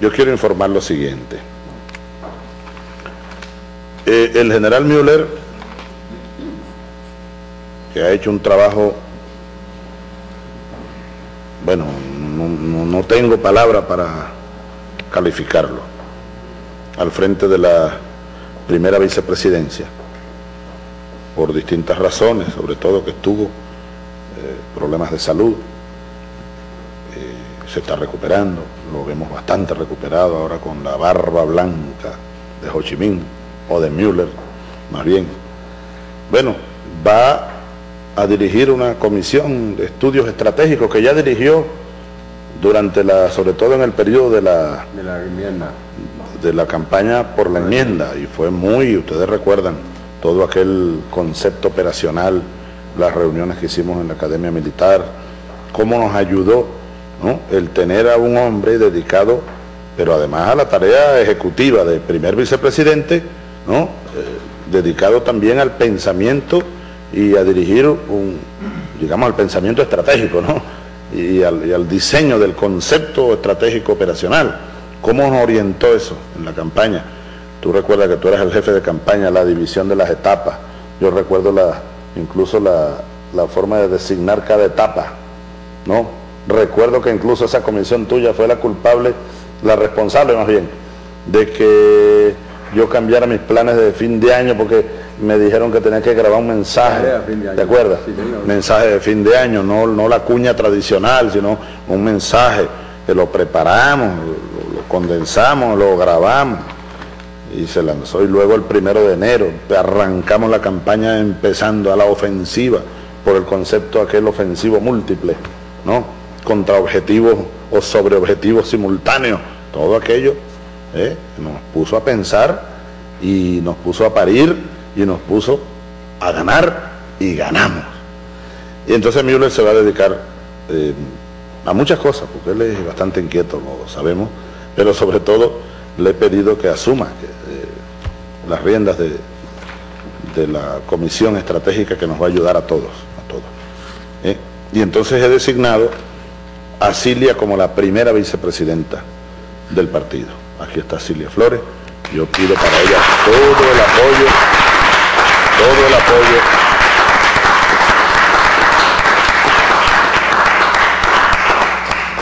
yo quiero informar lo siguiente. Eh, el general Müller, que ha hecho un trabajo, bueno, no, tengo palabra para calificarlo, al frente de la primera vicepresidencia, por distintas razones, sobre todo que tuvo eh, problemas de salud, se está recuperando, lo vemos bastante recuperado ahora con la barba blanca de Ho Chi Minh o de Müller, más bien. Bueno, va a dirigir una comisión de estudios estratégicos que ya dirigió durante la, sobre todo en el periodo de la, de la enmienda. de la campaña por la enmienda, y fue muy, ustedes recuerdan, todo aquel concepto operacional, las reuniones que hicimos en la Academia Militar, cómo nos ayudó el tener a un hombre dedicado, pero además a la tarea ejecutiva de primer vicepresidente, ¿no? Eh, dedicado también al pensamiento y a dirigir un, digamos, al pensamiento estratégico, ¿no? Y al, diseño del concepto estratégico operacional. ¿Cómo nos orientó eso en la campaña? Tú recuerdas que tú eras el jefe de campaña, la división de las etapas. Yo recuerdo incluso la, la forma de designar cada etapa, ¿no? Recuerdo que incluso esa comisión tuya fue la culpable, la responsable más bien, de que yo cambiara mis planes de fin de año porque me dijeron que tenía que grabar un mensaje, ¿te acuerdas? mensaje de fin de año, no, no la cuña tradicional, sino un mensaje que lo preparamos, lo, condensamos, lo grabamos y se lanzó. Y luego el primero de enero arrancamos la campaña empezando a la ofensiva por el concepto aquel ofensivo múltiple, ¿no? Contra objetivos o sobre objetivos simultáneos, todo aquello ¿eh? nos puso a pensar y nos puso a parir y nos puso a ganar y ganamos. Y entonces Müller se va a dedicar eh, a muchas cosas, porque él es bastante inquieto, lo sabemos, pero sobre todo le he pedido que asuma eh, las riendas de, de, la comisión estratégica que nos va a ayudar a todos, a todos. Y entonces he designado a Cilia como la primera vicepresidenta del partido. Aquí está Silvia Flores. Yo pido para ella todo el apoyo, todo el apoyo.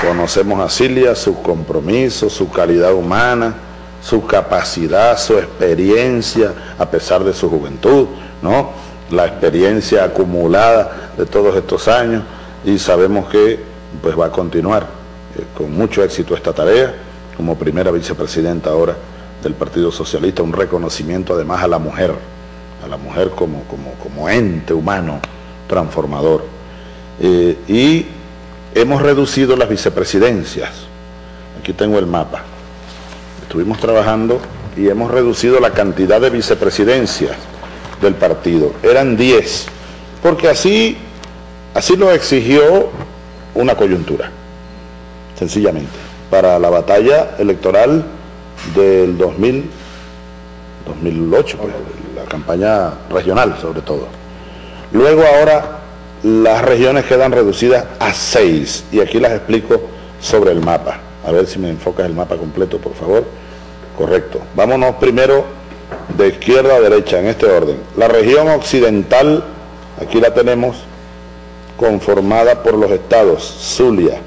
Conocemos a Silvia, su compromiso, su calidad humana, su capacidad, su experiencia, a pesar de su juventud, ¿no? La experiencia acumulada de todos estos años y sabemos que pues va a continuar eh, con mucho éxito esta tarea como primera vicepresidenta ahora del Partido Socialista, un reconocimiento además a la mujer, a la mujer como, como, como ente humano transformador. Eh, y hemos reducido las vicepresidencias. Aquí tengo el mapa. Estuvimos trabajando y hemos reducido la cantidad de vicepresidencias del partido. Eran 10, porque así, así lo exigió una coyuntura, sencillamente para la batalla electoral del 2000, 2008, pues, la campaña regional sobre todo. Luego ahora las regiones quedan reducidas a seis y aquí las explico sobre el mapa. A ver si me enfocas el mapa completo, por favor. Correcto. Vámonos primero de izquierda a derecha, en este orden. La región occidental, aquí la tenemos, conformada por los estados Zulia,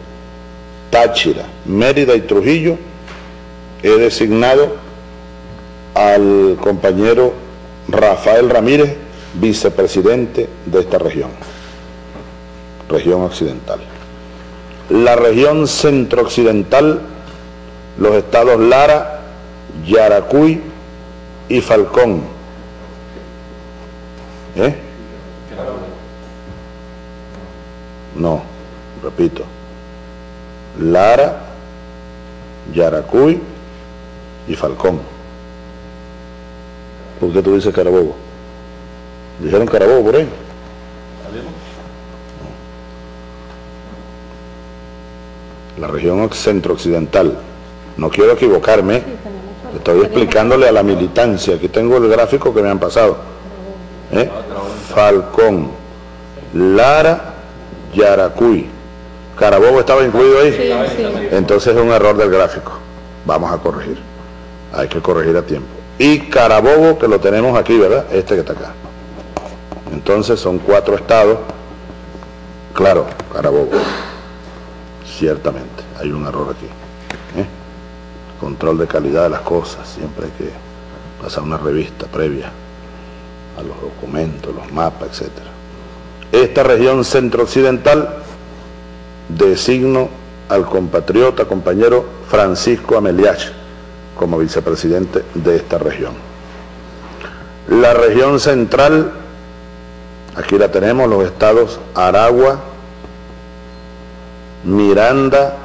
Táchira, Mérida y Trujillo, he designado al compañero Rafael Ramírez, vicepresidente de esta región, región occidental. La región centro-occidental, los estados Lara, Yaracuy y Falcón. ¿Eh? No, repito. Lara, Yaracuy y Falcón. ¿Por qué tú dices Carabobo? ¿Dijeron Carabobo por ahí? La región centro-occidental. No quiero equivocarme, estoy explicándole a la militancia. Aquí tengo el gráfico que me han pasado. ¿Eh? Falcón, Lara, Yaracuy, Carabobo estaba incluido ahí. Entonces es un error del gráfico. vamos a corregir. Hay que corregir a tiempo. Y Carabobo, que lo tenemos aquí, ¿verdad? Este que está acá. Entonces son cuatro estados. Claro, Carabobo. Ciertamente, hay un error aquí. ¿eh? Control de calidad de las cosas. Siempre hay que pasar una revista previa a los documentos, los mapas, etc. Esta región centro-occidental designo al compatriota, compañero Francisco Ameliach como vicepresidente de esta región. La región central, aquí la tenemos, los estados Aragua, Miranda,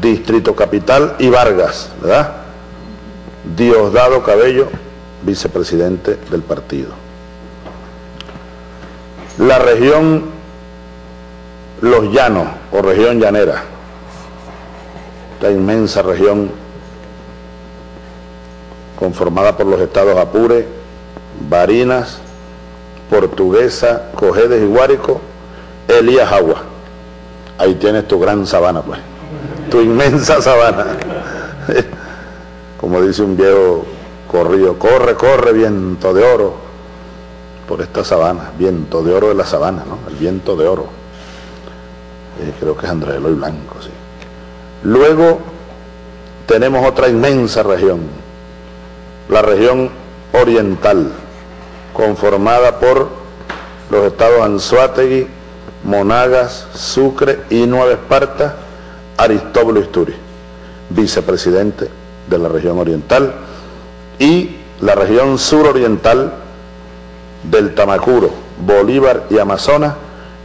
Distrito Capital y Vargas, ¿verdad? Diosdado Cabello, vicepresidente del partido. La región Los Llanos o región llanera, esta inmensa región conformada por los estados Apure, Barinas, Portuguesa, Cojedes y Guárico, Elías Agua. Ahí tienes tu gran sabana, pues, tu inmensa sabana. Como dice un viejo corrido, corre, corre, viento de oro, por esta sabana, viento de oro de la sabana, ¿no? El viento de oro. Eh, creo que es Andrés Eloy Blanco, sí. Luego tenemos otra inmensa región, la región oriental, conformada por los estados Anzuategui, Monagas, Sucre y Nueva Esparta, Aristóbulo Isturi, vicepresidente de la región oriental, y la región suroriental del Tamacuro, Bolívar y Amazonas,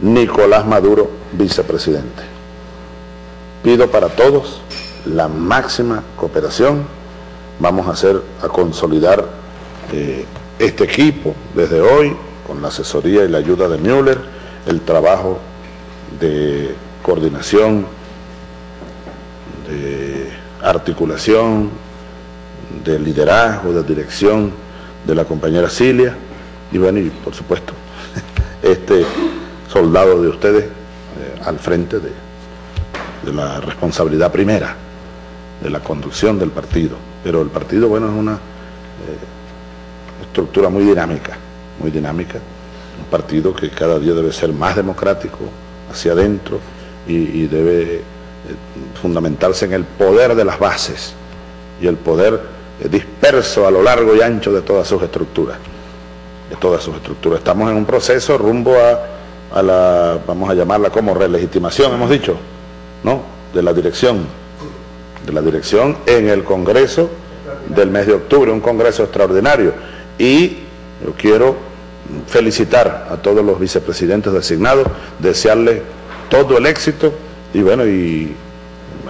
Nicolás Maduro, vicepresidente. Pido para todos la máxima cooperación. Vamos a hacer, a consolidar eh, este equipo desde hoy, con la asesoría y la ayuda de Müller, el trabajo de coordinación, de articulación, de liderazgo, de dirección de la compañera Cilia y bueno, y por supuesto, este soldado de ustedes eh, al frente de, la responsabilidad primera de la conducción del partido. Pero el partido, bueno, es una eh, estructura muy dinámica, muy dinámica, un partido que cada día debe ser más democrático hacia adentro y, debe eh, fundamentarse en el poder de las bases y el poder disperso a lo largo y ancho de todas sus estructuras. De todas sus estructuras. Estamos en un proceso rumbo a, a la, vamos a llamarla como relegitimación, hemos dicho, ¿no? De la dirección. De la dirección en el Congreso del mes de octubre, un Congreso extraordinario. Y yo quiero felicitar a todos los vicepresidentes designados, desearles todo el éxito y bueno, y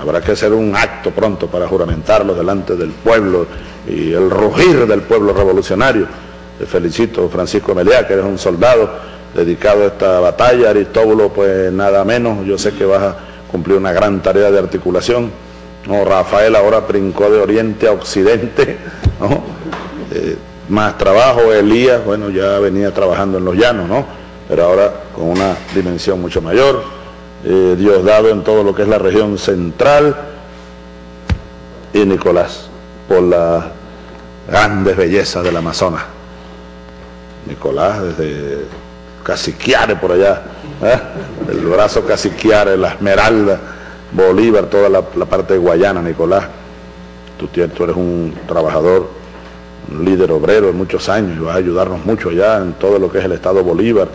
habrá que hacer un acto pronto para juramentarlos delante del pueblo y el rugir del pueblo revolucionario. Te felicito, Francisco Meliá, que eres un soldado dedicado a esta batalla. Aristóbulo, pues nada menos, yo sé que vas a cumplir una gran tarea de articulación. No, Rafael ahora brincó de oriente a occidente. Eh, más trabajo, Elías, bueno, ya venía trabajando en los llanos, ¿no? Pero ahora con una dimensión mucho mayor eh, Diosdado en todo lo que es la región central y Nicolás por las grandes bellezas del Amazonas. Nicolás desde Caciquiare por allá, ¿eh? el brazo Caciquiare, la Esmeralda, Bolívar, toda la, parte Guayana, Nicolás. Tú, tú, eres un trabajador, un líder obrero de muchos años y vas a ayudarnos mucho allá en todo lo que es el Estado Bolívar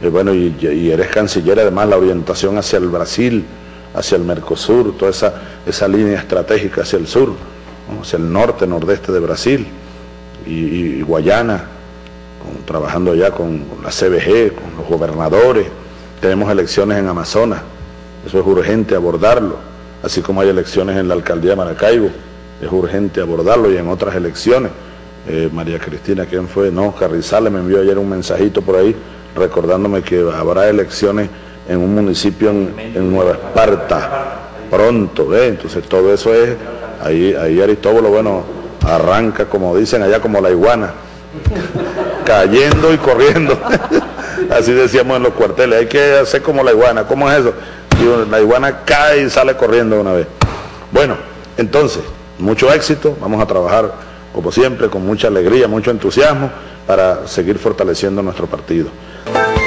y bueno, y, eres canciller además la orientación hacia el Brasil, hacia el Mercosur, toda esa, línea estratégica hacia el sur, hacia el norte, nordeste de Brasil y, Guayana, con, trabajando ya con, con la CBG, con los gobernadores, tenemos elecciones en Amazonas, eso es urgente abordarlo, así como hay elecciones en la alcaldía de Maracaibo, es urgente abordarlo y en otras elecciones. Eh, María Cristina, ¿quién fue? No, Carrizales me envió ayer un mensajito por ahí recordándome que habrá elecciones en un municipio en, Nueva Esparta pronto, ¿eh? entonces todo eso es, ahí, ahí Aristóbulo, bueno, arranca como dicen allá como la iguana, cayendo y corriendo, así decíamos en los cuarteles, hay que hacer como la iguana, ¿cómo es eso? la iguana cae y sale corriendo una vez. Bueno, entonces, mucho éxito, vamos a trabajar como siempre con mucha alegría, mucho entusiasmo para seguir fortaleciendo nuestro partido. Bye.